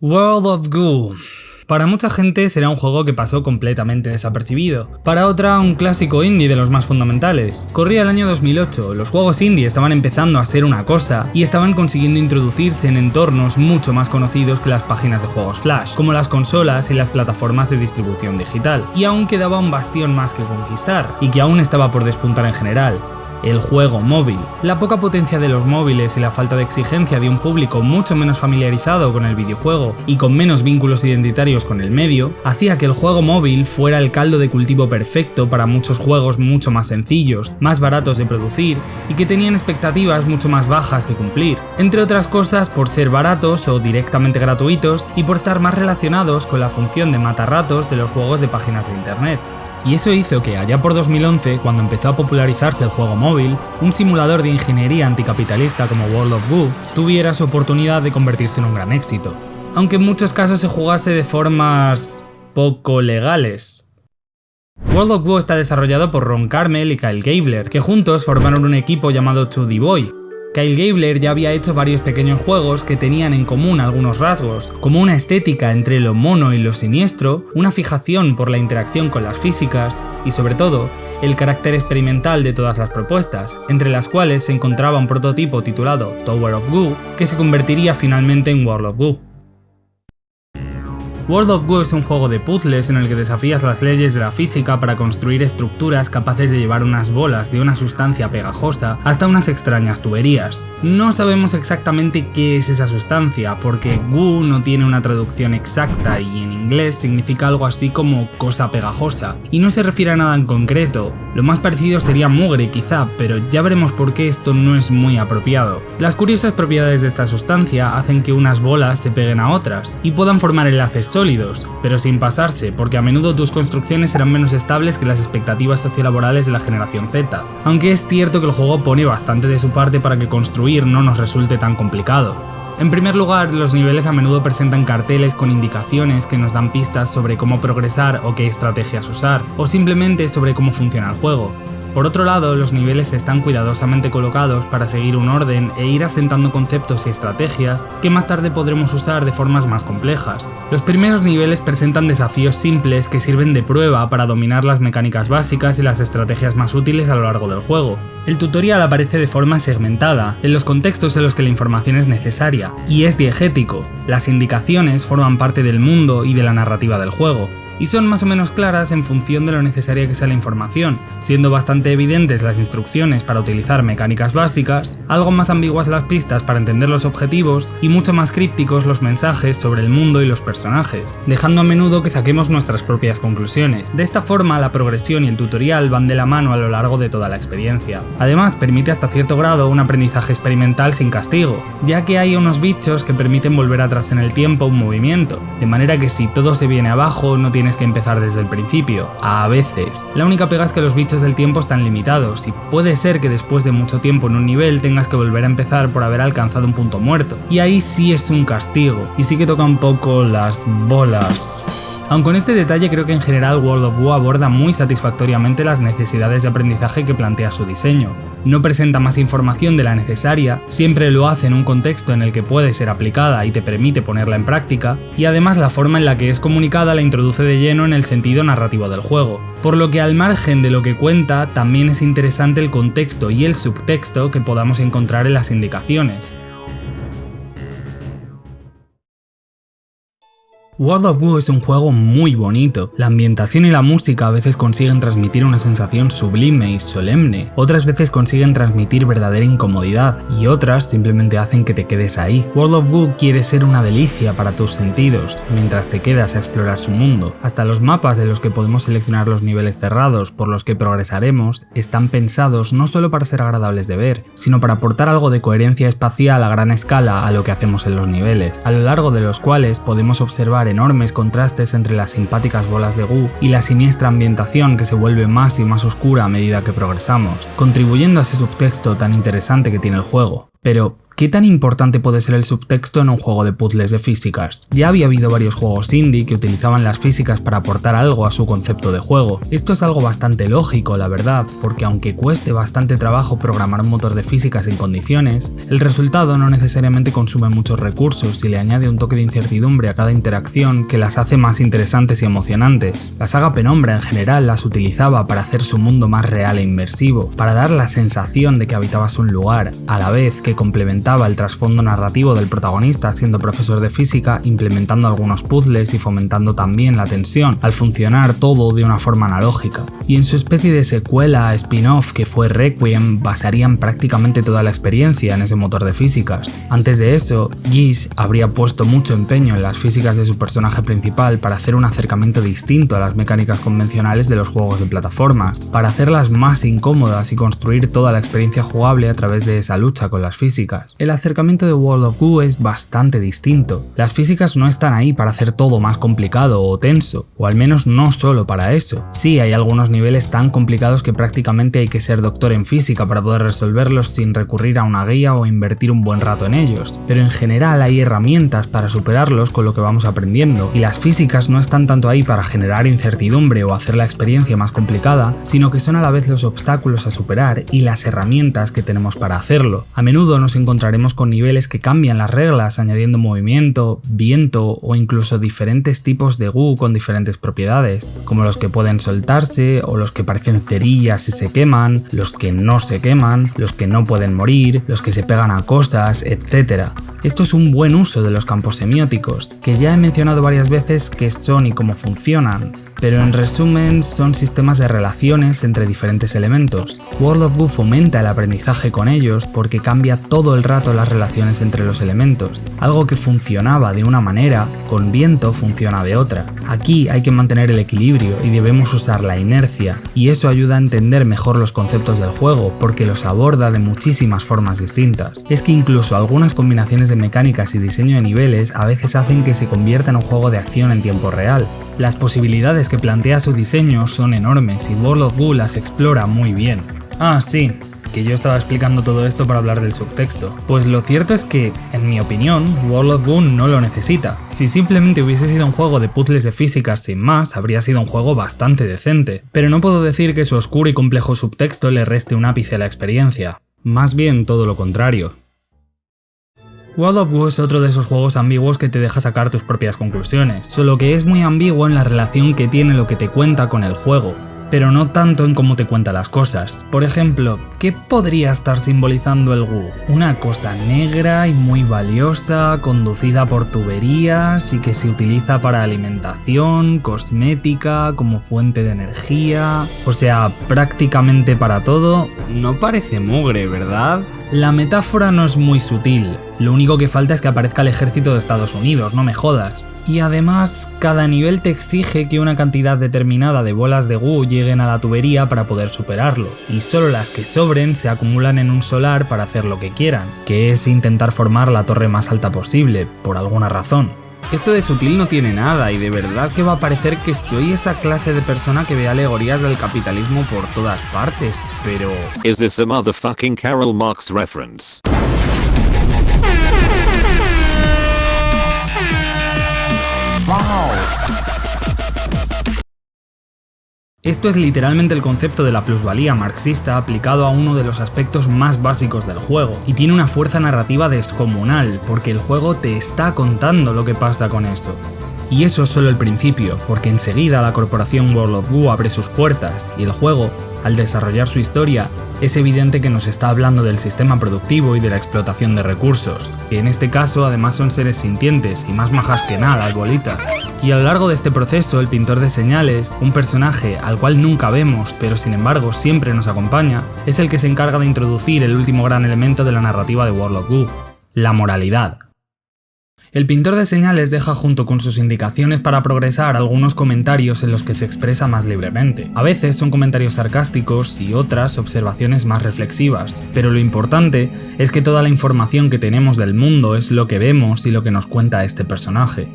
World of Goo. Para mucha gente será un juego que pasó completamente desapercibido, para otra un clásico indie de los más fundamentales. Corría el año 2008, los juegos indie estaban empezando a ser una cosa y estaban consiguiendo introducirse en entornos mucho más conocidos que las páginas de juegos flash, como las consolas y las plataformas de distribución digital, y aún quedaba un bastión más que conquistar, y que aún estaba por despuntar en general el juego móvil. La poca potencia de los móviles y la falta de exigencia de un público mucho menos familiarizado con el videojuego y con menos vínculos identitarios con el medio, hacía que el juego móvil fuera el caldo de cultivo perfecto para muchos juegos mucho más sencillos, más baratos de producir y que tenían expectativas mucho más bajas de cumplir, entre otras cosas por ser baratos o directamente gratuitos y por estar más relacionados con la función de matarratos de los juegos de páginas de internet y eso hizo que allá por 2011, cuando empezó a popularizarse el juego móvil, un simulador de ingeniería anticapitalista como World of Goo tuviera su oportunidad de convertirse en un gran éxito, aunque en muchos casos se jugase de formas poco legales. World of Goo está desarrollado por Ron Carmel y Kyle Gabler, que juntos formaron un equipo llamado 2D Boy, Kyle Gabler ya había hecho varios pequeños juegos que tenían en común algunos rasgos, como una estética entre lo mono y lo siniestro, una fijación por la interacción con las físicas y sobre todo, el carácter experimental de todas las propuestas, entre las cuales se encontraba un prototipo titulado Tower of Goo, que se convertiría finalmente en World of Goo. World of Goo es un juego de puzzles en el que desafías las leyes de la física para construir estructuras capaces de llevar unas bolas de una sustancia pegajosa hasta unas extrañas tuberías. No sabemos exactamente qué es esa sustancia, porque Goo no tiene una traducción exacta y en inglés significa algo así como cosa pegajosa, y no se refiere a nada en concreto. Lo más parecido sería mugre quizá, pero ya veremos por qué esto no es muy apropiado. Las curiosas propiedades de esta sustancia hacen que unas bolas se peguen a otras y puedan formar enlaces sólidos, pero sin pasarse, porque a menudo tus construcciones serán menos estables que las expectativas sociolaborales de la generación Z, aunque es cierto que el juego pone bastante de su parte para que construir no nos resulte tan complicado. En primer lugar, los niveles a menudo presentan carteles con indicaciones que nos dan pistas sobre cómo progresar o qué estrategias usar, o simplemente sobre cómo funciona el juego. Por otro lado, los niveles están cuidadosamente colocados para seguir un orden e ir asentando conceptos y estrategias que más tarde podremos usar de formas más complejas. Los primeros niveles presentan desafíos simples que sirven de prueba para dominar las mecánicas básicas y las estrategias más útiles a lo largo del juego. El tutorial aparece de forma segmentada, en los contextos en los que la información es necesaria, y es diegético. Las indicaciones forman parte del mundo y de la narrativa del juego, y son más o menos claras en función de lo necesaria que sea la información, siendo bastante evidentes las instrucciones para utilizar mecánicas básicas, algo más ambiguas las pistas para entender los objetivos y mucho más crípticos los mensajes sobre el mundo y los personajes, dejando a menudo que saquemos nuestras propias conclusiones. De esta forma la progresión y el tutorial van de la mano a lo largo de toda la experiencia. Además permite hasta cierto grado un aprendizaje experimental sin castigo, ya que hay unos bichos que permiten volver atrás en el tiempo un movimiento, de manera que si todo se viene abajo no tiene tienes que empezar desde el principio, a veces. La única pega es que los bichos del tiempo están limitados y puede ser que después de mucho tiempo en un nivel tengas que volver a empezar por haber alcanzado un punto muerto. Y ahí sí es un castigo, y sí que toca un poco las bolas. Aunque con este detalle creo que en general World of War aborda muy satisfactoriamente las necesidades de aprendizaje que plantea su diseño. No presenta más información de la necesaria, siempre lo hace en un contexto en el que puede ser aplicada y te permite ponerla en práctica, y además la forma en la que es comunicada la introduce de lleno en el sentido narrativo del juego, por lo que al margen de lo que cuenta también es interesante el contexto y el subtexto que podamos encontrar en las indicaciones. World of Goo es un juego muy bonito. La ambientación y la música a veces consiguen transmitir una sensación sublime y solemne, otras veces consiguen transmitir verdadera incomodidad y otras simplemente hacen que te quedes ahí. World of Goo quiere ser una delicia para tus sentidos, mientras te quedas a explorar su mundo. Hasta los mapas de los que podemos seleccionar los niveles cerrados por los que progresaremos están pensados no solo para ser agradables de ver, sino para aportar algo de coherencia espacial a gran escala a lo que hacemos en los niveles, a lo largo de los cuales podemos observar enormes contrastes entre las simpáticas bolas de Gu y la siniestra ambientación que se vuelve más y más oscura a medida que progresamos, contribuyendo a ese subtexto tan interesante que tiene el juego. Pero, ¿Qué tan importante puede ser el subtexto en un juego de puzzles de físicas? Ya había habido varios juegos indie que utilizaban las físicas para aportar algo a su concepto de juego. Esto es algo bastante lógico, la verdad, porque aunque cueste bastante trabajo programar un motor de físicas en condiciones, el resultado no necesariamente consume muchos recursos y le añade un toque de incertidumbre a cada interacción que las hace más interesantes y emocionantes. La saga Penumbra en general las utilizaba para hacer su mundo más real e inmersivo, para dar la sensación de que habitabas un lugar, a la vez que complementaba el trasfondo narrativo del protagonista siendo profesor de física, implementando algunos puzzles y fomentando también la tensión, al funcionar todo de una forma analógica. Y en su especie de secuela spin-off que fue Requiem, basarían prácticamente toda la experiencia en ese motor de físicas. Antes de eso, Gish habría puesto mucho empeño en las físicas de su personaje principal para hacer un acercamiento distinto a las mecánicas convencionales de los juegos de plataformas, para hacerlas más incómodas y construir toda la experiencia jugable a través de esa lucha con las físicas. El acercamiento de World of Goo es bastante distinto. Las físicas no están ahí para hacer todo más complicado o tenso, o al menos no solo para eso. Sí, hay algunos niveles tan complicados que prácticamente hay que ser doctor en física para poder resolverlos sin recurrir a una guía o invertir un buen rato en ellos, pero en general hay herramientas para superarlos con lo que vamos aprendiendo, y las físicas no están tanto ahí para generar incertidumbre o hacer la experiencia más complicada, sino que son a la vez los obstáculos a superar y las herramientas que tenemos para hacerlo. A menudo nos encontramos encontraremos con niveles que cambian las reglas añadiendo movimiento, viento o incluso diferentes tipos de goo con diferentes propiedades, como los que pueden soltarse o los que parecen cerillas y se queman, los que no se queman, los que no pueden morir, los que se pegan a cosas, etc. Esto es un buen uso de los campos semióticos, que ya he mencionado varias veces qué son y cómo funcionan, pero en resumen son sistemas de relaciones entre diferentes elementos. World of Goo fomenta el aprendizaje con ellos porque cambia todo el rato las relaciones entre los elementos. Algo que funcionaba de una manera, con viento funciona de otra. Aquí hay que mantener el equilibrio y debemos usar la inercia, y eso ayuda a entender mejor los conceptos del juego porque los aborda de muchísimas formas distintas. Es que incluso algunas combinaciones de mecánicas y diseño de niveles a veces hacen que se convierta en un juego de acción en tiempo real. Las posibilidades que plantea su diseño son enormes y World of Goo las explora muy bien. Ah, sí, que yo estaba explicando todo esto para hablar del subtexto. Pues lo cierto es que, en mi opinión, World of Boon no lo necesita. Si simplemente hubiese sido un juego de puzzles de físicas sin más, habría sido un juego bastante decente. Pero no puedo decir que su oscuro y complejo subtexto le reste un ápice a la experiencia. Más bien todo lo contrario. World of War es otro de esos juegos ambiguos que te deja sacar tus propias conclusiones, solo que es muy ambiguo en la relación que tiene lo que te cuenta con el juego pero no tanto en cómo te cuenta las cosas. Por ejemplo, ¿qué podría estar simbolizando el Gu? Una cosa negra y muy valiosa, conducida por tuberías y que se utiliza para alimentación, cosmética, como fuente de energía, o sea, prácticamente para todo. No parece mugre, ¿verdad? La metáfora no es muy sutil, lo único que falta es que aparezca el ejército de Estados Unidos, no me jodas. Y además, cada nivel te exige que una cantidad determinada de bolas de Gu lleguen a la tubería para poder superarlo, y solo las que sobren se acumulan en un solar para hacer lo que quieran, que es intentar formar la torre más alta posible, por alguna razón. Esto de sutil no tiene nada y de verdad que va a parecer que soy esa clase de persona que ve alegorías del capitalismo por todas partes, pero... Is this a motherfucking Karl Marx reference? Esto es literalmente el concepto de la plusvalía marxista aplicado a uno de los aspectos más básicos del juego, y tiene una fuerza narrativa descomunal, porque el juego te está contando lo que pasa con eso. Y eso es solo el principio, porque enseguida la corporación World of abre sus puertas, y el juego, al desarrollar su historia, es evidente que nos está hablando del sistema productivo y de la explotación de recursos, que en este caso además son seres sintientes y más majas que nada, bolitas. Y a lo largo de este proceso, el pintor de señales, un personaje al cual nunca vemos, pero sin embargo siempre nos acompaña, es el que se encarga de introducir el último gran elemento de la narrativa de World of la moralidad. El pintor de señales deja junto con sus indicaciones para progresar algunos comentarios en los que se expresa más libremente. A veces son comentarios sarcásticos y otras observaciones más reflexivas, pero lo importante es que toda la información que tenemos del mundo es lo que vemos y lo que nos cuenta este personaje.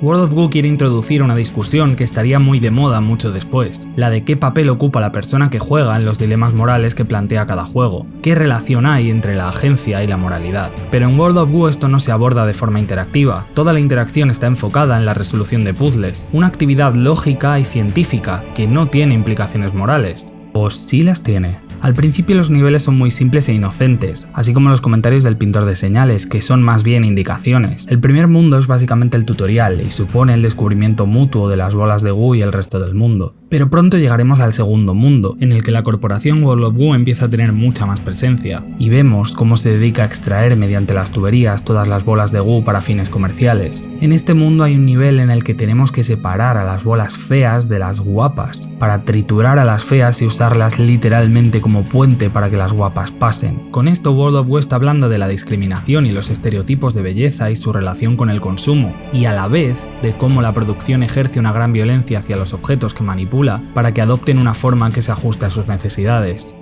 World of Goo quiere introducir una discusión que estaría muy de moda mucho después, la de qué papel ocupa la persona que juega en los dilemas morales que plantea cada juego, qué relación hay entre la agencia y la moralidad. Pero en World of Goo esto no se aborda de forma interactiva, toda la interacción está enfocada en la resolución de puzzles, una actividad lógica y científica que no tiene implicaciones morales. ¿O sí las tiene? Al principio los niveles son muy simples e inocentes, así como los comentarios del pintor de señales, que son más bien indicaciones. El primer mundo es básicamente el tutorial y supone el descubrimiento mutuo de las bolas de Gu y el resto del mundo. Pero pronto llegaremos al segundo mundo, en el que la corporación World of Gu empieza a tener mucha más presencia, y vemos cómo se dedica a extraer mediante las tuberías todas las bolas de Gu para fines comerciales. En este mundo hay un nivel en el que tenemos que separar a las bolas feas de las guapas, para triturar a las feas y usarlas literalmente como puente para que las guapas pasen. Con esto World of Gu está hablando de la discriminación y los estereotipos de belleza y su relación con el consumo, y a la vez de cómo la producción ejerce una gran violencia hacia los objetos que manipula para que adopten una forma que se ajuste a sus necesidades.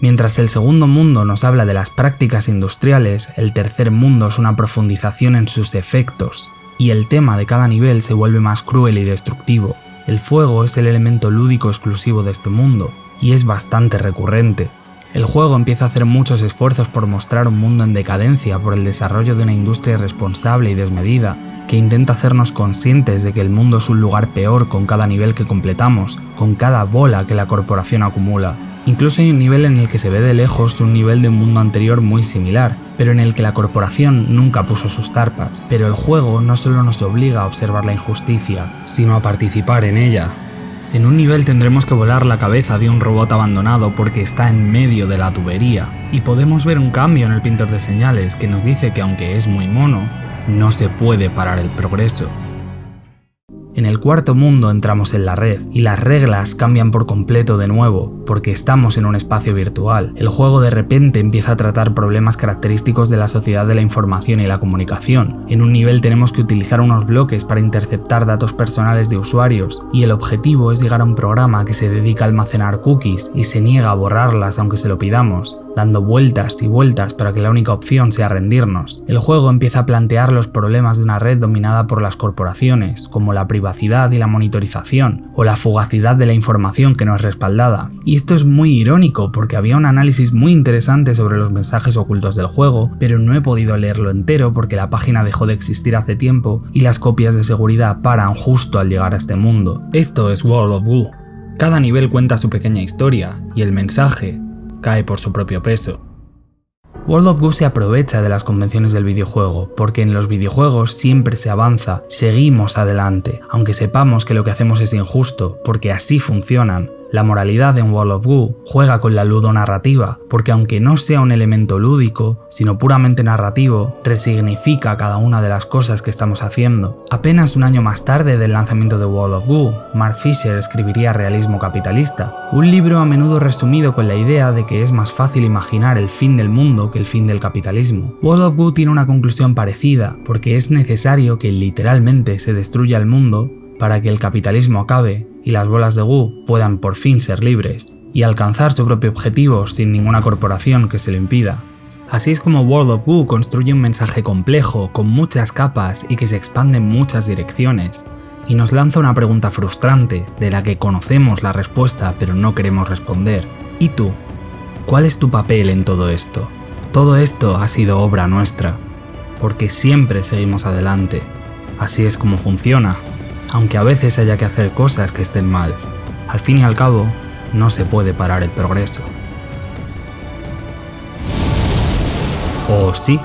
Mientras el segundo mundo nos habla de las prácticas industriales, el tercer mundo es una profundización en sus efectos, y el tema de cada nivel se vuelve más cruel y destructivo. El fuego es el elemento lúdico exclusivo de este mundo, y es bastante recurrente. El juego empieza a hacer muchos esfuerzos por mostrar un mundo en decadencia por el desarrollo de una industria irresponsable y desmedida, que intenta hacernos conscientes de que el mundo es un lugar peor con cada nivel que completamos, con cada bola que la corporación acumula. Incluso hay un nivel en el que se ve de lejos un nivel de un mundo anterior muy similar, pero en el que la corporación nunca puso sus zarpas. Pero el juego no solo nos obliga a observar la injusticia, sino a participar en ella. En un nivel tendremos que volar la cabeza de un robot abandonado porque está en medio de la tubería, y podemos ver un cambio en el pintor de señales que nos dice que aunque es muy mono, no se puede parar el progreso. En el cuarto mundo entramos en la red, y las reglas cambian por completo de nuevo, porque estamos en un espacio virtual. El juego de repente empieza a tratar problemas característicos de la sociedad de la información y la comunicación. En un nivel tenemos que utilizar unos bloques para interceptar datos personales de usuarios, y el objetivo es llegar a un programa que se dedica a almacenar cookies y se niega a borrarlas aunque se lo pidamos, dando vueltas y vueltas para que la única opción sea rendirnos. El juego empieza a plantear los problemas de una red dominada por las corporaciones, como la privacidad y la monitorización, o la fugacidad de la información que no es respaldada. Y esto es muy irónico porque había un análisis muy interesante sobre los mensajes ocultos del juego, pero no he podido leerlo entero porque la página dejó de existir hace tiempo y las copias de seguridad paran justo al llegar a este mundo. Esto es World of Goo. Cada nivel cuenta su pequeña historia, y el mensaje cae por su propio peso. World of Goo se aprovecha de las convenciones del videojuego, porque en los videojuegos siempre se avanza, seguimos adelante, aunque sepamos que lo que hacemos es injusto, porque así funcionan, la moralidad en World of Goo juega con la ludonarrativa, porque aunque no sea un elemento lúdico, sino puramente narrativo, resignifica cada una de las cosas que estamos haciendo. Apenas un año más tarde del lanzamiento de World of Goo, Mark Fisher escribiría Realismo Capitalista, un libro a menudo resumido con la idea de que es más fácil imaginar el fin del mundo que el fin del capitalismo. World of Goo tiene una conclusión parecida, porque es necesario que literalmente se destruya el mundo para que el capitalismo acabe y las bolas de Gu puedan por fin ser libres y alcanzar su propio objetivo sin ninguna corporación que se lo impida. Así es como World of Goo construye un mensaje complejo, con muchas capas y que se expande en muchas direcciones, y nos lanza una pregunta frustrante, de la que conocemos la respuesta pero no queremos responder. ¿Y tú? ¿Cuál es tu papel en todo esto? Todo esto ha sido obra nuestra, porque siempre seguimos adelante. Así es como funciona, aunque a veces haya que hacer cosas que estén mal. Al fin y al cabo, no se puede parar el progreso. ¿O sí?